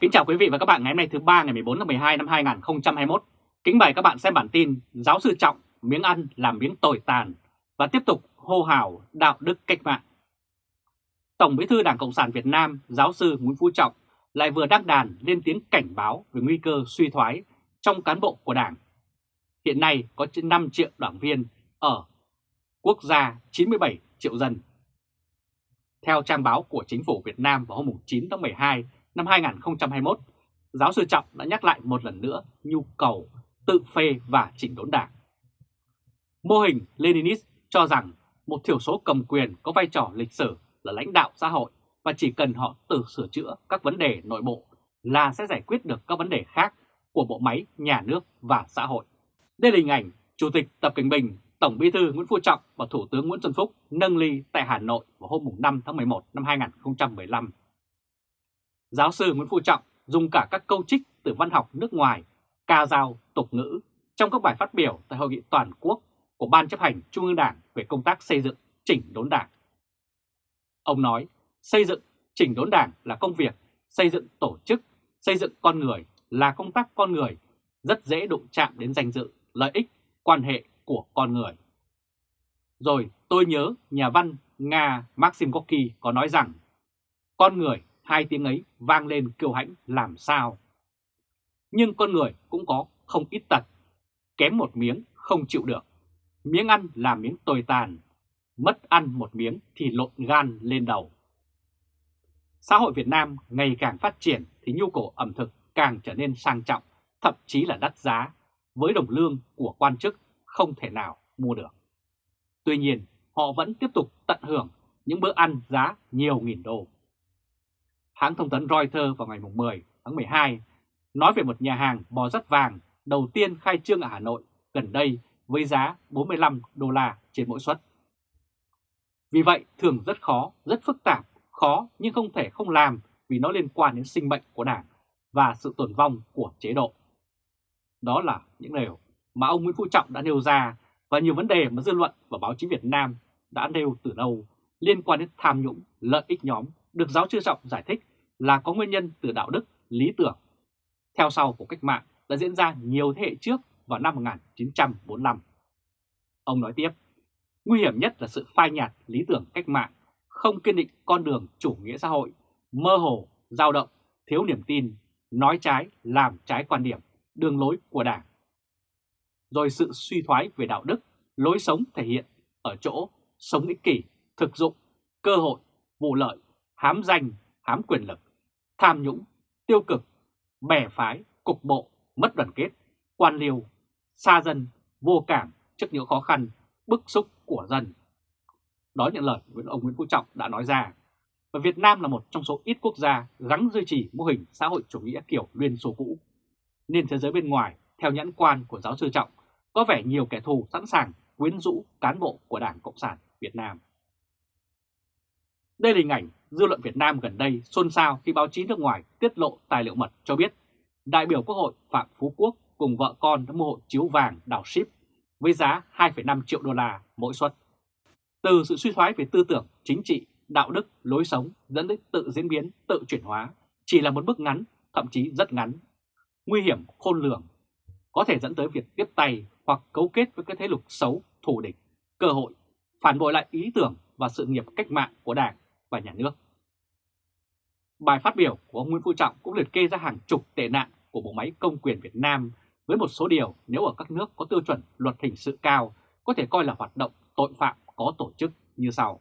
Kính chào quý vị và các bạn ngày hôm nay thứ ba ngày 14 tháng 12 năm 2021. Kính mời các bạn xem bản tin Giáo sư Trọng miếng ăn làm miếng tồi tàn và tiếp tục hô hào đạo đức cách mạng. Tổng Bí thư Đảng Cộng sản Việt Nam, Giáo sư Nguyễn Phú Trọng lại vừa đăng đàn lên tiếng cảnh báo về nguy cơ suy thoái trong cán bộ của Đảng. Hiện nay có trên 5 triệu đảng viên ở quốc gia 97 triệu dân. Theo trang báo của Chính phủ Việt Nam vào hôm 9 tháng 12 năm 2021, giáo sư Trọng đã nhắc lại một lần nữa nhu cầu tự phê và chỉnh đốn đảng. Mô hình Leninist cho rằng một thiểu số cầm quyền có vai trò lịch sử là lãnh đạo xã hội và chỉ cần họ tự sửa chữa các vấn đề nội bộ là sẽ giải quyết được các vấn đề khác của bộ máy nhà nước và xã hội. Đây là hình ảnh Chủ tịch Tập Cận Bình, Tổng Bí thư Nguyễn Phú Trọng và Thủ tướng Nguyễn Xuân Phúc nâng ly tại Hà Nội vào hôm 5 tháng 11 năm 2015 Giáo sư Nguyễn Phú Trọng dùng cả các câu trích từ văn học nước ngoài, ca dao, tục ngữ trong các bài phát biểu tại hội nghị toàn quốc của Ban chấp hành Trung ương Đảng về công tác xây dựng chỉnh đốn đảng. Ông nói, xây dựng chỉnh đốn đảng là công việc, xây dựng tổ chức, xây dựng con người là công tác con người, rất dễ đụng chạm đến danh dự, lợi ích, quan hệ của con người. Rồi tôi nhớ nhà văn Nga Maxim Gorky có nói rằng, con người hai tiếng ấy vang lên kiêu hãnh làm sao. Nhưng con người cũng có không ít tật, kém một miếng không chịu được. Miếng ăn là miếng tồi tàn, mất ăn một miếng thì lộn gan lên đầu. Xã hội Việt Nam ngày càng phát triển thì nhu cầu ẩm thực càng trở nên sang trọng, thậm chí là đắt giá, với đồng lương của quan chức không thể nào mua được. Tuy nhiên, họ vẫn tiếp tục tận hưởng những bữa ăn giá nhiều nghìn đô hãng thông tấn Reuters vào ngày 10 tháng 12 nói về một nhà hàng bò rất vàng đầu tiên khai trương ở Hà Nội gần đây với giá 45 đô la trên mỗi suất. Vì vậy thường rất khó, rất phức tạp, khó nhưng không thể không làm vì nó liên quan đến sinh mệnh của Đảng và sự tồn vong của chế độ. Đó là những điều mà ông Nguyễn Phú Trọng đã nêu ra và nhiều vấn đề mà dư luận và báo chí Việt Nam đã nêu từ lâu liên quan đến tham nhũng, lợi ích nhóm được giáo sư Trọng giải thích là có nguyên nhân từ đạo đức, lý tưởng. Theo sau của cách mạng đã diễn ra nhiều thế hệ trước vào năm 1945. Ông nói tiếp, nguy hiểm nhất là sự phai nhạt lý tưởng cách mạng, không kiên định con đường chủ nghĩa xã hội, mơ hồ, dao động, thiếu niềm tin, nói trái, làm trái quan điểm, đường lối của Đảng. Rồi sự suy thoái về đạo đức, lối sống thể hiện ở chỗ sống ích kỷ, thực dụng, cơ hội, vụ lợi, hám danh, hám quyền lực, tham nhũng, tiêu cực, bè phái, cục bộ, mất đoàn kết, quan liêu, xa dân, vô cảm trước những khó khăn, bức xúc của dân. Đó những lời của ông Nguyễn Phú Trọng đã nói ra. Và Việt Nam là một trong số ít quốc gia gắn duy trì mô hình xã hội chủ nghĩa kiểu Liên Xô cũ. Nên thế giới bên ngoài, theo nhãn quan của giáo sư Trọng, có vẻ nhiều kẻ thù sẵn sàng quyến rũ cán bộ của Đảng Cộng sản Việt Nam. Đây là hình ảnh dư luận Việt Nam gần đây xôn xao khi báo chí nước ngoài tiết lộ tài liệu mật cho biết đại biểu Quốc hội Phạm Phú Quốc cùng vợ con đã mua hộ chiếu vàng đảo ship với giá 2,5 triệu đô la mỗi suất. Từ sự suy thoái về tư tưởng, chính trị, đạo đức, lối sống dẫn đến tự diễn biến, tự chuyển hóa chỉ là một bước ngắn, thậm chí rất ngắn, nguy hiểm khôn lường, có thể dẫn tới việc tiếp tay hoặc cấu kết với các thế lực xấu, thù địch, cơ hội, phản bội lại ý tưởng và sự nghiệp cách mạng của Đảng và Nhà nước. Bài phát biểu của ông Nguyễn Phú Trọng cũng liệt kê ra hàng chục tệ nạn của bộ máy công quyền Việt Nam với một số điều nếu ở các nước có tiêu chuẩn luật hình sự cao có thể coi là hoạt động tội phạm có tổ chức như sau.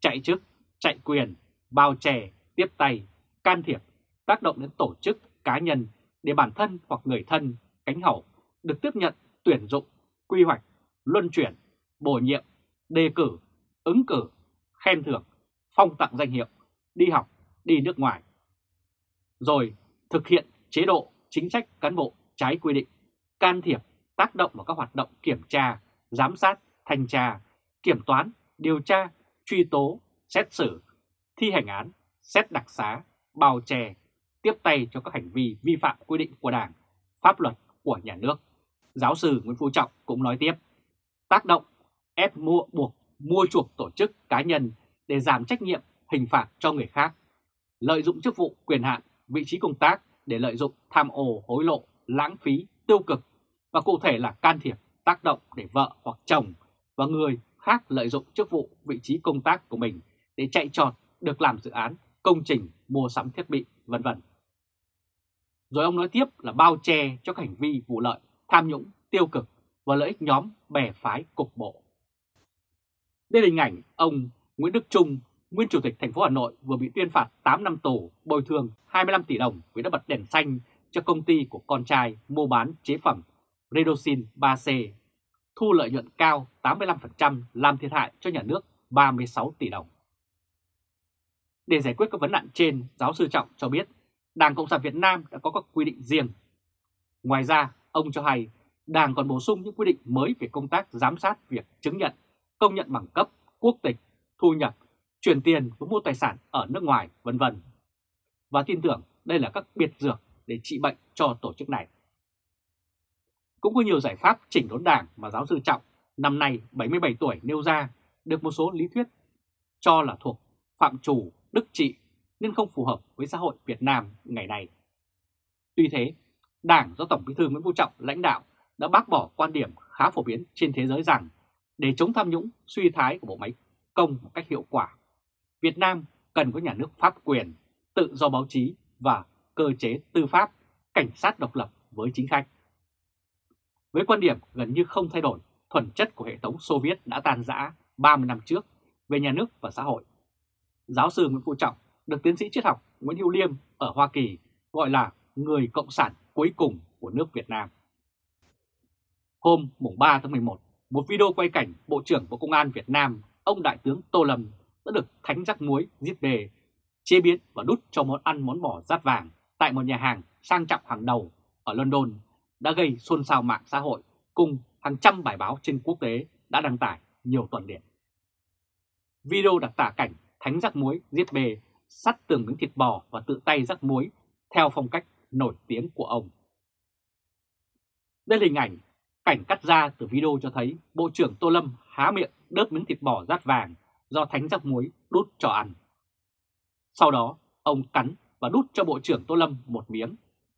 Chạy chức, chạy quyền, bao che, tiếp tay, can thiệp, tác động đến tổ chức, cá nhân để bản thân hoặc người thân, cánh hậu được tiếp nhận, tuyển dụng, quy hoạch, luân chuyển, bổ nhiệm, đề cử, ứng cử, khen thưởng, phong tặng danh hiệu, đi học, đi nước ngoài. Rồi thực hiện chế độ chính sách cán bộ trái quy định, can thiệp, tác động vào các hoạt động kiểm tra, giám sát, thanh tra, kiểm toán, điều tra, truy tố, xét xử, thi hành án, xét đặc xá, bào chè, tiếp tay cho các hành vi vi phạm quy định của Đảng, pháp luật của nhà nước. Giáo sư Nguyễn Phú Trọng cũng nói tiếp, tác động, ép mua buộc mua chuộc tổ chức cá nhân để giảm trách nhiệm hình phạt cho người khác, lợi dụng chức vụ quyền hạn vị trí công tác để lợi dụng tham ô hối lộ, lãng phí, tiêu cực và cụ thể là can thiệp, tác động để vợ hoặc chồng và người khác lợi dụng chức vụ, vị trí công tác của mình để chạy trọt được làm dự án, công trình, mua sắm thiết bị, vân vân. Rồi ông nói tiếp là bao che cho các hành vi vụ lợi, tham nhũng, tiêu cực và lợi ích nhóm bè phái cục bộ. Đây là hình ảnh ông Nguyễn Đức Trung, nguyên chủ tịch thành phố Hà Nội vừa bị tuyên phạt 8 năm tù, bồi thường 25 tỷ đồng vì đã bật đèn xanh cho công ty của con trai mua bán chế phẩm Redoxin 3C, thu lợi nhuận cao 85% làm thiệt hại cho nhà nước 36 tỷ đồng. Để giải quyết các vấn nạn trên, giáo sư Trọng cho biết Đảng Cộng sản Việt Nam đã có các quy định riêng. Ngoài ra, ông cho hay Đảng còn bổ sung những quy định mới về công tác giám sát việc chứng nhận, công nhận bằng cấp, quốc tịch, thu nhập, chuyển tiền và mua tài sản ở nước ngoài, vân vân. Và tin tưởng đây là các biệt dược để trị bệnh cho tổ chức này. Cũng có nhiều giải pháp chỉnh đốn đảng mà giáo sư Trọng năm nay 77 tuổi nêu ra được một số lý thuyết cho là thuộc phạm chủ đức trị nên không phù hợp với xã hội Việt Nam ngày nay. Tuy thế, Đảng do Tổng Bí thư Nguyễn Phú Trọng lãnh đạo đã bác bỏ quan điểm khá phổ biến trên thế giới rằng để chống tham nhũng suy thái của bộ máy công một cách hiệu quả, Việt Nam cần có nhà nước pháp quyền, tự do báo chí và cơ chế tư pháp, cảnh sát độc lập với chính khách. Với quan điểm gần như không thay đổi, thuần chất của hệ thống Xô Viết đã tan rã 30 năm trước về nhà nước và xã hội. Giáo sư Nguyễn Phú Trọng được tiến sĩ triết học Nguyễn Hữu Liêm ở Hoa Kỳ gọi là người cộng sản cuối cùng của nước Việt Nam. Hôm mùng 3 tháng 11, một video quay cảnh Bộ trưởng Bộ Công an Việt Nam, ông Đại tướng Tô Lâm đã được thánh rắc muối giết đề, chế biến và đút cho món ăn món bò rát vàng tại một nhà hàng sang trọng hàng đầu ở London đã gây xôn xao mạng xã hội cùng hàng trăm bài báo trên quốc tế đã đăng tải nhiều tuần liền. Video đặc tả cảnh thánh rắc muối giết bề, sắt tường miếng thịt bò và tự tay rắc muối theo phong cách nổi tiếng của ông. Đây là hình ảnh cảnh cắt ra từ video cho thấy Bộ trưởng Tô Lâm há miệng đớp miếng thịt bò rát vàng do thánh rắc muối đút cho ăn. Sau đó, ông cắn và đút cho Bộ trưởng Tô Lâm một miếng.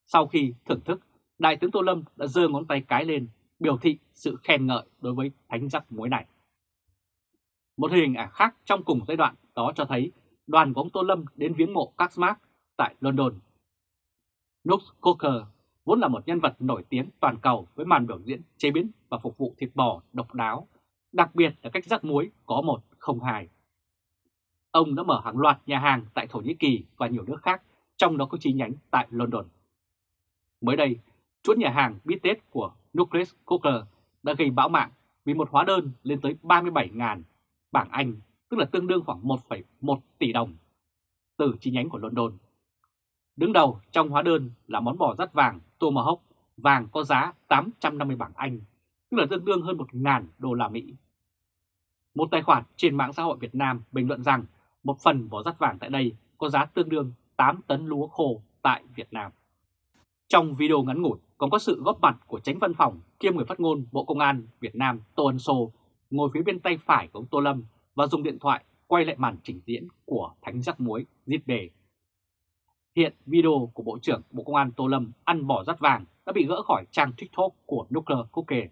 Sau khi thưởng thức, Đại tướng Tô Lâm đã giơ ngón tay cái lên, biểu thị sự khen ngợi đối với thánh rắc muối này. Một hình ảnh khác trong cùng giai đoạn đó cho thấy đoàn của ông Tô Lâm đến viếng mộ các Marx tại London. Nux Coker vốn là một nhân vật nổi tiếng toàn cầu với màn biểu diễn chế biến và phục vụ thịt bò độc đáo, đặc biệt là cách rắc muối có một không hai. Ông đã mở hàng loạt nhà hàng tại Thổ Nhĩ Kỳ và nhiều nước khác, trong đó có chi nhánh tại London. Mới đây, chuỗi nhà hàng bít tết của Nucleus Coker đã gây bão mạng vì một hóa đơn lên tới 37.000 bảng Anh, tức là tương đương khoảng 1,1 tỷ đồng, từ chi nhánh của London. Đứng đầu trong hóa đơn là món bò rắt vàng Tomahawk, vàng có giá 850 bảng Anh, tức là tương đương hơn 1.000 đô la Mỹ. Một tài khoản trên mạng xã hội Việt Nam bình luận rằng một phần bò rắt vàng tại đây có giá tương đương 8 tấn lúa khô tại Việt Nam. Trong video ngắn ngủi còn có sự góp mặt của tránh văn phòng kiêm người phát ngôn Bộ Công an Việt Nam Tô Ân Sô ngồi phía bên tay phải của ông Tô Lâm và dùng điện thoại quay lại màn trình diễn của Thánh Giác Muối giết đề. Hiện video của Bộ trưởng Bộ Công an Tô Lâm ăn bỏ rắt vàng đã bị gỡ khỏi trang TikTok của Nuclear Cookie.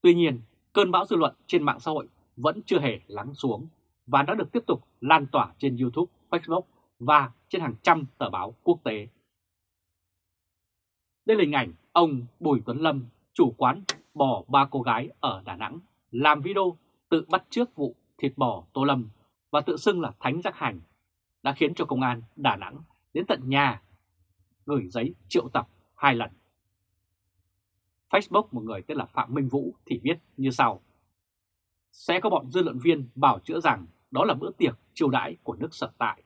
Tuy nhiên, cơn bão dư luận trên mạng xã hội vẫn chưa hề lắng xuống và đã được tiếp tục lan tỏa trên YouTube, Facebook và trên hàng trăm tờ báo quốc tế. Đây là hình ảnh ông Bùi Tuấn Lâm, chủ quán bò ba cô gái ở Đà Nẵng, làm video tự bắt trước vụ thịt bò Tô Lâm và tự xưng là Thánh Giác Hành, đã khiến cho công an Đà Nẵng đến tận nhà gửi giấy triệu tập hai lần. Facebook một người tên là Phạm Minh Vũ thì viết như sau. Sẽ có bọn dư luận viên bảo chữa rằng đó là bữa tiệc chiêu đãi của nước sở tại.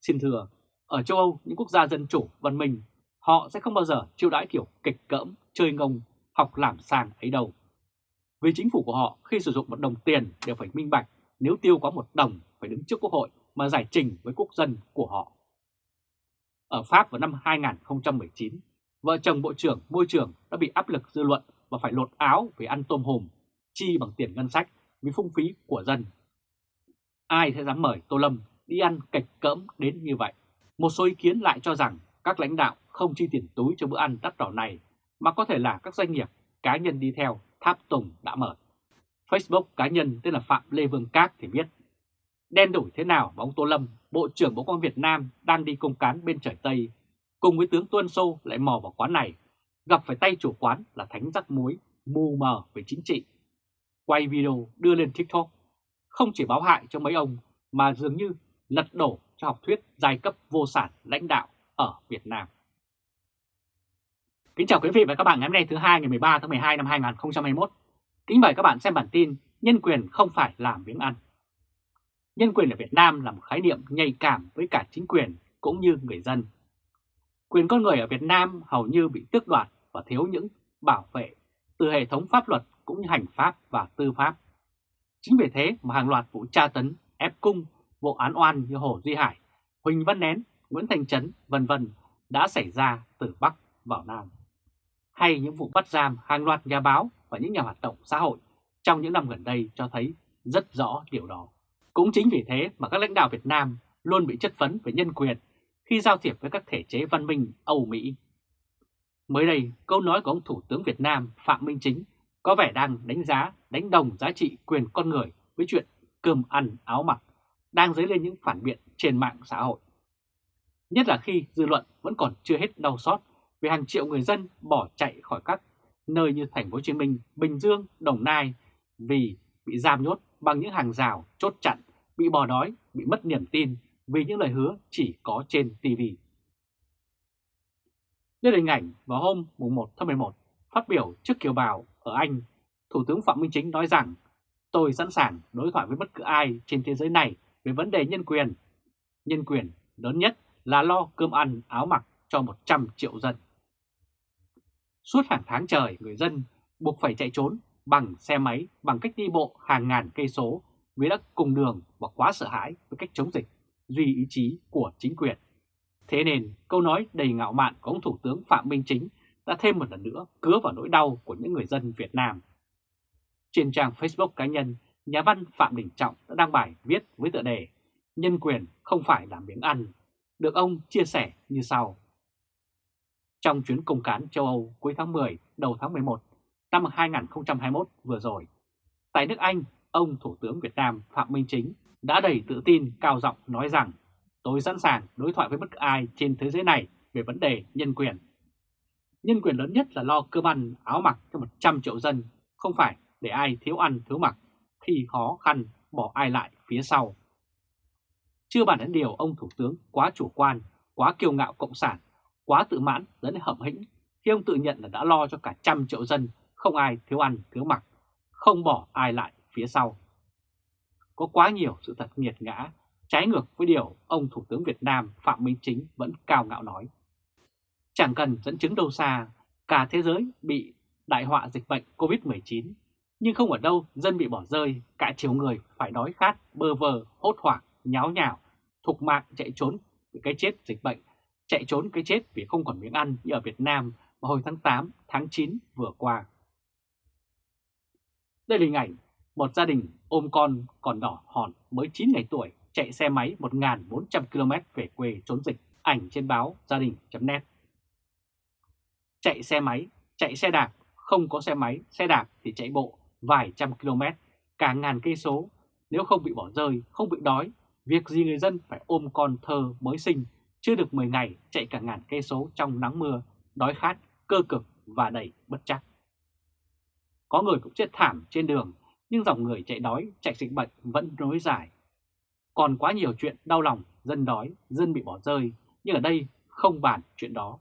Xin thưa, ở châu Âu, những quốc gia dân chủ, văn minh, họ sẽ không bao giờ chiêu đãi kiểu kịch cỡm, chơi ngông, học làm sàng ấy đâu. Vì chính phủ của họ khi sử dụng một đồng tiền đều phải minh bạch, nếu tiêu quá một đồng phải đứng trước quốc hội mà giải trình với quốc dân của họ. Ở Pháp vào năm 2019, vợ chồng Bộ trưởng Môi trường đã bị áp lực dư luận và phải lột áo vì ăn tôm hùm, chi bằng tiền ngân sách vì phung phí của dân. Ai sẽ dám mời Tô Lâm đi ăn cạch cỡm đến như vậy? Một số ý kiến lại cho rằng các lãnh đạo không chi tiền túi cho bữa ăn đắt đỏ này, mà có thể là các doanh nghiệp, cá nhân đi theo tháp tùng đã mở. Facebook cá nhân tên là Phạm Lê Vương Các thì biết đen đủi thế nào mà ông Tô Lâm, Bộ trưởng Bộ Công an Việt Nam đang đi công cán bên trời Tây, cùng với tướng Tuân Sô lại mò vào quán này, gặp phải tay chủ quán là Thánh Rắc Muối, mù mờ về chính trị. Quay video đưa lên TikTok, không chỉ báo hại cho mấy ông mà dường như lật đổ cho học thuyết giai cấp vô sản lãnh đạo ở Việt Nam. Kính chào quý vị và các bạn ngày hôm nay thứ hai ngày 13 tháng 12 năm 2021. Kính mời các bạn xem bản tin Nhân quyền không phải làm miếng ăn. Nhân quyền ở Việt Nam là một khái niệm nhạy cảm với cả chính quyền cũng như người dân. Quyền con người ở Việt Nam hầu như bị tước đoạt và thiếu những bảo vệ từ hệ thống pháp luật cũng như hành pháp và tư pháp. Chính vì thế mà hàng loạt vụ tra tấn, ép cung, vụ án oan như Hồ Duy Hải, Huỳnh Văn Nén, Nguyễn Thành Trấn, vân vân đã xảy ra từ Bắc vào Nam. Hay những vụ bắt giam hàng loạt nhà báo và những nhà hoạt động xã hội trong những năm gần đây cho thấy rất rõ điều đó. Cũng chính vì thế mà các lãnh đạo Việt Nam luôn bị chất vấn về nhân quyền khi giao thiệp với các thể chế văn minh Âu Mỹ. Mới đây, câu nói của ông Thủ tướng Việt Nam Phạm Minh Chính có vẻ đang đánh giá, đánh đồng giá trị quyền con người với chuyện cơm ăn áo mặc, đang dấy lên những phản biện trên mạng xã hội. Nhất là khi dư luận vẫn còn chưa hết đau xót về hàng triệu người dân bỏ chạy khỏi các nơi như thành phố Hồ Chí Minh, Bình Dương, Đồng Nai vì bị giam nhốt bằng những hàng rào chốt chặn, bị bỏ đói, bị mất niềm tin vì những lời hứa chỉ có trên TV. Đây là hình ảnh vào hôm 1 tháng 11 phát biểu trước kiều bào ở Anh, Thủ tướng Phạm Minh Chính nói rằng tôi sẵn sàng đối thoại với bất cứ ai trên thế giới này về vấn đề nhân quyền. Nhân quyền lớn nhất là lo cơm ăn áo mặc cho 100 triệu dân. Suốt hàng tháng trời, người dân buộc phải chạy trốn bằng xe máy, bằng cách đi bộ hàng ngàn cây số vì đã cùng đường và quá sợ hãi với cách chống dịch, duy ý chí của chính quyền. Thế nên câu nói đầy ngạo mạn của ông Thủ tướng Phạm Minh Chính đã thêm một lần nữa cứa vào nỗi đau của những người dân Việt Nam. Trên trang Facebook cá nhân, nhà văn Phạm Đình Trọng đã đăng bài viết với tựa đề Nhân quyền không phải là miếng ăn, được ông chia sẻ như sau. Trong chuyến công cán châu Âu cuối tháng 10, đầu tháng 11 năm 2021 vừa rồi, tại nước Anh, ông Thủ tướng Việt Nam Phạm Minh Chính đã đầy tự tin cao giọng nói rằng tôi sẵn sàng đối thoại với bất cứ ai trên thế giới này về vấn đề nhân quyền. Nhân quyền lớn nhất là lo cơm ăn, áo mặc cho 100 triệu dân, không phải để ai thiếu ăn thiếu mặc khi khó khăn bỏ ai lại phía sau. Chưa bàn đến điều ông Thủ tướng quá chủ quan, quá kiêu ngạo cộng sản, quá tự mãn dẫn đến hậm hĩnh khi ông tự nhận là đã lo cho cả trăm triệu dân, không ai thiếu ăn thiếu mặc, không bỏ ai lại phía sau. Có quá nhiều sự thật nghiệt ngã, trái ngược với điều ông Thủ tướng Việt Nam Phạm Minh Chính vẫn cao ngạo nói. Chẳng cần dẫn chứng đâu xa, cả thế giới bị đại họa dịch bệnh COVID-19, nhưng không ở đâu dân bị bỏ rơi, cả chiều người phải đói khát, bơ vơ, hốt hoảng, nháo nhào, thục mạng chạy trốn vì cái chết dịch bệnh, chạy trốn cái chết vì không còn miếng ăn như ở Việt Nam vào hồi tháng 8, tháng 9 vừa qua. Đây là hình ảnh một gia đình ôm con còn đỏ hòn mới 9 ngày tuổi chạy xe máy 1.400 km về quê trốn dịch, ảnh trên báo gia đình.net. Chạy xe máy, chạy xe đạp, không có xe máy, xe đạp thì chạy bộ vài trăm km, cả ngàn cây số. Nếu không bị bỏ rơi, không bị đói, việc gì người dân phải ôm con thơ mới sinh, chưa được 10 ngày chạy cả ngàn cây số trong nắng mưa, đói khát, cơ cực và đầy bất chắc. Có người cũng chết thảm trên đường, nhưng dòng người chạy đói, chạy dịch bệnh vẫn nối dài. Còn quá nhiều chuyện đau lòng, dân đói, dân bị bỏ rơi, nhưng ở đây không bàn chuyện đó.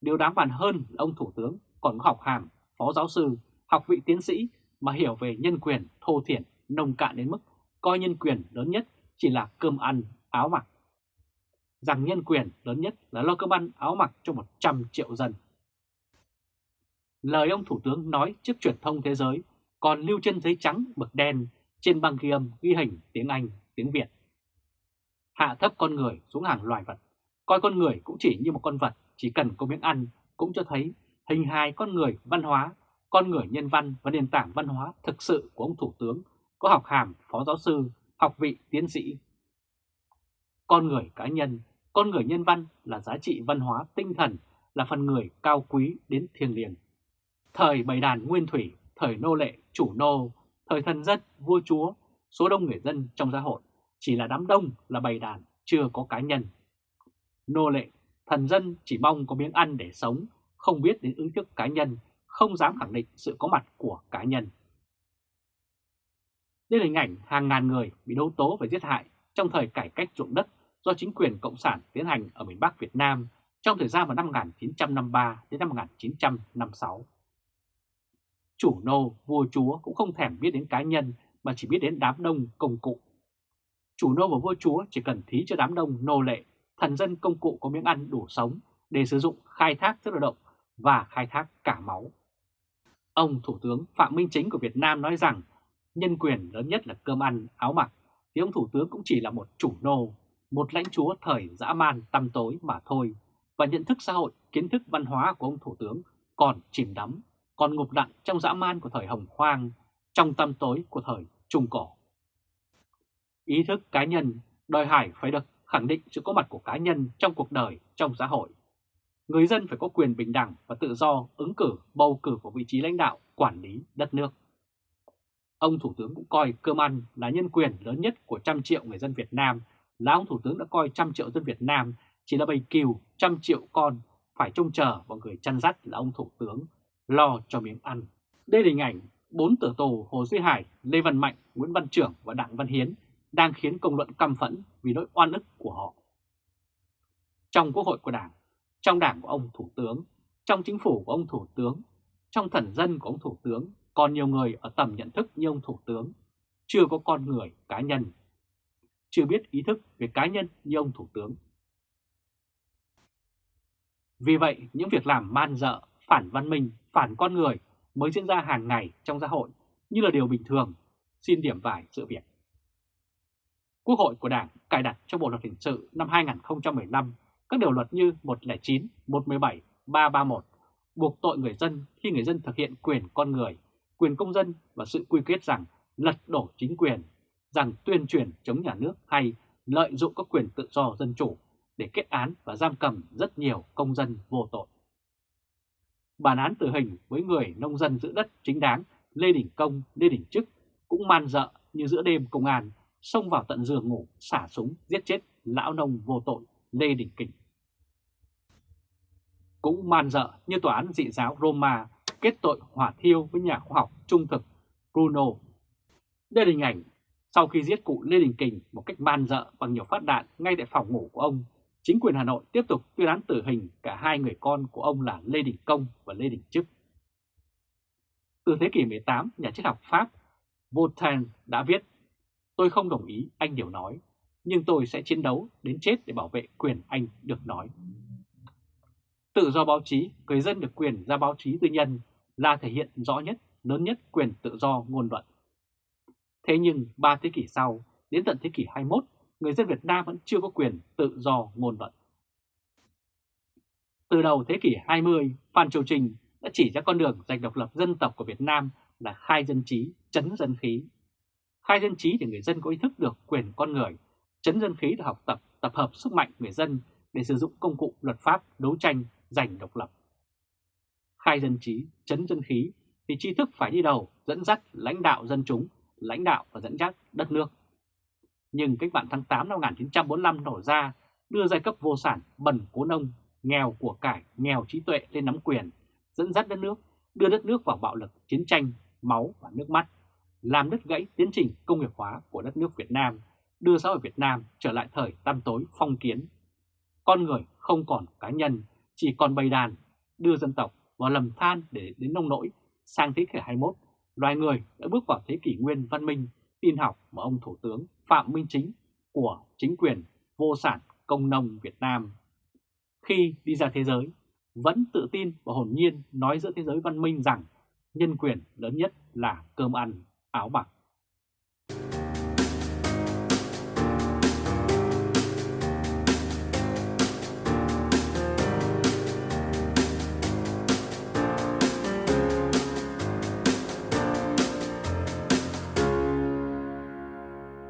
Điều đáng bàn hơn là ông Thủ tướng còn có học hàm, phó giáo sư, học vị tiến sĩ mà hiểu về nhân quyền thô thiển, nông cạn đến mức coi nhân quyền lớn nhất chỉ là cơm ăn, áo mặc. Rằng nhân quyền lớn nhất là lo cơm ăn, áo mặc cho 100 triệu dân. Lời ông Thủ tướng nói trước truyền thông thế giới còn lưu trên giấy trắng mực đen trên băng ghi âm ghi hình tiếng Anh, tiếng Việt. Hạ thấp con người xuống hàng loài vật, coi con người cũng chỉ như một con vật chỉ cần có miếng ăn cũng cho thấy hình hài con người văn hóa, con người nhân văn và nền tảng văn hóa thực sự của ông Thủ tướng có học hàm phó giáo sư, học vị tiến sĩ. Con người cá nhân, con người nhân văn là giá trị văn hóa tinh thần, là phần người cao quý đến thiêng liêng. Thời bầy đàn nguyên thủy, thời nô lệ, chủ nô, thời thần dân, vua chúa, số đông người dân trong xã hội chỉ là đám đông là bầy đàn, chưa có cá nhân. Nô lệ, thần dân chỉ mong có miếng ăn để sống, không biết đến ứng thức cá nhân, không dám khẳng định sự có mặt của cá nhân. Đây là hình ảnh hàng ngàn người bị đấu tố và giết hại trong thời cải cách ruộng đất do chính quyền Cộng sản tiến hành ở miền Bắc Việt Nam trong thời gian vào năm 1953 đến năm 1956. Chủ nô, vua chúa cũng không thèm biết đến cá nhân mà chỉ biết đến đám đông công cụ. Chủ nô và vua chúa chỉ cần thí cho đám đông nô lệ, thần dân công cụ có miếng ăn đủ sống để sử dụng khai thác sức lao động và khai thác cả máu. Ông Thủ tướng Phạm Minh Chính của Việt Nam nói rằng nhân quyền lớn nhất là cơm ăn, áo mặc, thì ông Thủ tướng cũng chỉ là một chủ nô, một lãnh chúa thời dã man tăm tối mà thôi, và nhận thức xã hội, kiến thức văn hóa của ông Thủ tướng còn chìm đắm, còn ngục lặng trong dã man của thời Hồng Hoang, trong tâm tối của thời Trung Cổ. Ý thức cá nhân đòi hỏi phải được khẳng định sự có mặt của cá nhân trong cuộc đời, trong xã hội. Người dân phải có quyền bình đẳng và tự do ứng cử, bầu cử vào vị trí lãnh đạo, quản lý đất nước. Ông Thủ tướng cũng coi cơm ăn là nhân quyền lớn nhất của trăm triệu người dân Việt Nam, là ông Thủ tướng đã coi trăm triệu dân Việt Nam chỉ là bầy cừu trăm triệu con phải trông chờ vào người chăn dắt là ông Thủ tướng, lo cho miếng ăn. Đây là hình ảnh bốn tử tù Hồ Duy Hải, Lê Văn Mạnh, Nguyễn Văn Trưởng và Đặng Văn Hiến đang khiến công luận căm phẫn vì nỗi oan ức của họ. Trong quốc hội của Đảng, trong đảng của ông Thủ tướng, trong chính phủ của ông Thủ tướng, trong thần dân của ông Thủ tướng còn nhiều người ở tầm nhận thức như ông Thủ tướng, chưa có con người cá nhân, chưa biết ý thức về cá nhân như ông Thủ tướng. Vì vậy, những việc làm man dợ, phản văn minh, phản con người mới diễn ra hàng ngày trong xã hội như là điều bình thường, xin điểm vài sự việc. Quốc hội của Đảng cài đặt trong Bộ Luật Hình sự năm 2015 các điều luật như 109, 117, 331 buộc tội người dân khi người dân thực hiện quyền con người quyền công dân và sự quy kết rằng lật đổ chính quyền, rằng tuyên truyền chống nhà nước hay lợi dụng các quyền tự do dân chủ để kết án và giam cầm rất nhiều công dân vô tội. Bản án tử hình với người nông dân giữ đất chính đáng Lê Đình Công, Lê Đình Trức cũng man dợ như giữa đêm công an xông vào tận giường ngủ xả súng giết chết lão nông vô tội Lê Đình Kình. Cũng man dợ như tòa án dị giáo Roma kết tội hỏa thiêu với nhà khoa học trung thực Bruno. Đây là hình ảnh sau khi giết cụ Lê Đình Kình một cách man dợ bằng nhiều phát đạn ngay tại phòng ngủ của ông, chính quyền Hà Nội tiếp tục tuyên án tử hình cả hai người con của ông là Lê Đình Công và Lê Đình Trức. Từ thế kỷ 18, nhà triết học Pháp Voltaire đã viết Tôi không đồng ý anh điều nói, nhưng tôi sẽ chiến đấu đến chết để bảo vệ quyền anh được nói. Tự do báo chí, người dân được quyền ra báo chí tư nhân là thể hiện rõ nhất, lớn nhất quyền tự do ngôn luận. Thế nhưng ba thế kỷ sau, đến tận thế kỷ 21, người dân Việt Nam vẫn chưa có quyền tự do ngôn luận. Từ đầu thế kỷ 20, Phan Châu Trinh đã chỉ ra con đường giành độc lập dân tộc của Việt Nam là khai dân trí, chấn dân khí. Khai dân trí để người dân có ý thức được quyền con người, chấn dân khí để học tập, tập hợp sức mạnh người dân để sử dụng công cụ luật pháp đấu tranh giành độc lập. Khai dân trí, chấn dân khí thì tri thức phải đi đầu dẫn dắt lãnh đạo dân chúng, lãnh đạo và dẫn dắt đất nước. Nhưng cách mạng tháng 8 năm 1945 nổ ra đưa giai cấp vô sản bần cố nông, nghèo của cải, nghèo trí tuệ lên nắm quyền, dẫn dắt đất nước, đưa đất nước vào bạo lực, chiến tranh, máu và nước mắt, làm đứt gãy tiến trình công nghiệp hóa của đất nước Việt Nam, đưa xã hội Việt Nam trở lại thời tăm tối phong kiến. Con người không còn cá nhân, chỉ còn bầy đàn, đưa dân tộc vào lầm than để đến nông nỗi. Sang thế kỷ 21, loài người đã bước vào thế kỷ nguyên văn minh, tin học mà ông Thủ tướng Phạm Minh Chính của chính quyền vô sản công nông Việt Nam. Khi đi ra thế giới, vẫn tự tin và hồn nhiên nói giữa thế giới văn minh rằng nhân quyền lớn nhất là cơm ăn, áo mặc.